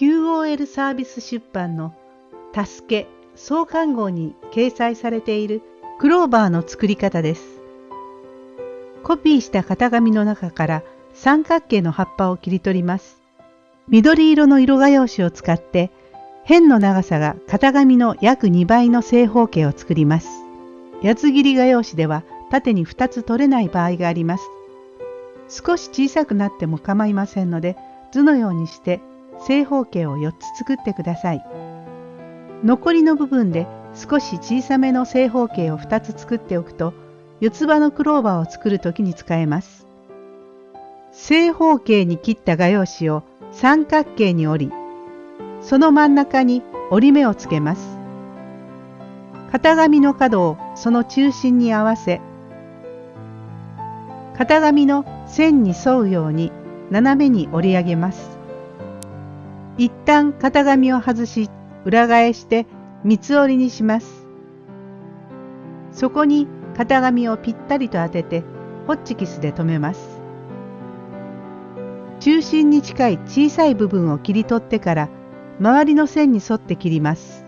QOL サービス出版の「助け創刊号」に掲載されているクローバーの作り方です。コピーした型紙の中から三角形の葉っぱを切り取ります。緑色の色画用紙を使って辺の長さが型紙の約2倍の正方形を作ります。八つ切り画用紙では縦に2つ取れない場合があります。少し小さくなっても構いませんので図のようにして正方形を4つ作ってください。残りの部分で少し小さめの正方形を2つ作っておくと四つ葉のクローバーを作る時に使えます。正方形に切った画用紙を三角形に折り、その真ん中に折り目をつけます。型紙の角をその中心に合わせ、型紙の線に沿うように斜めに折り上げます。一旦型紙を外し裏返して三つ折りにします。そこに型紙をぴったりと当ててホッチキスで留めます。中心に近い小さい部分を切り取ってから周りの線に沿って切ります。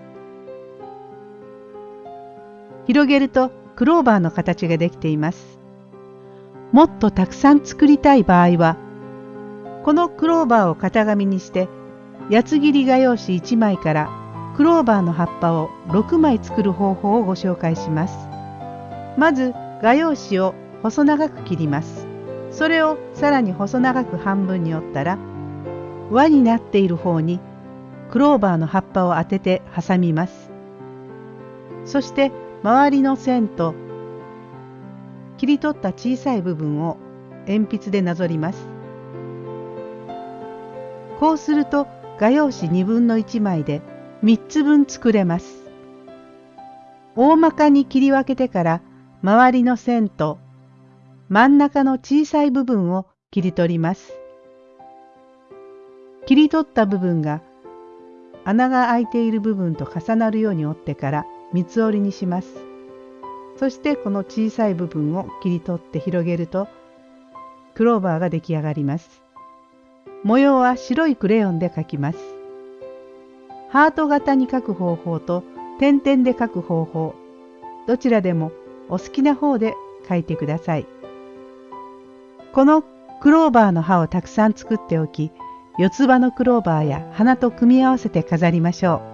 広げるとクローバーの形ができています。もっとたくさん作りたい場合はこのクローバーを型紙にして八つ切り画用紙1枚からクローバーの葉っぱを6枚作る方法をご紹介します。まず画用紙を細長く切ります。それをさらに細長く半分に折ったら輪になっている方にクローバーの葉っぱを当てて挟みます。そして周りの線と切り取った小さい部分を鉛筆でなぞります。こうすると画用紙2分の1枚で3つ分作れます。大まかに切り分けてから周りの線と真ん中の小さい部分を切り取ります。切り取った部分が穴が開いている部分と重なるように折ってから三つ折りにします。そしてこの小さい部分を切り取って広げるとクローバーが出来上がります。模様は白いクレヨンで描きます。ハート型に描く方法と点々で描く方法、どちらでもお好きな方で描いてください。このクローバーの葉をたくさん作っておき、四つ葉のクローバーや花と組み合わせて飾りましょう。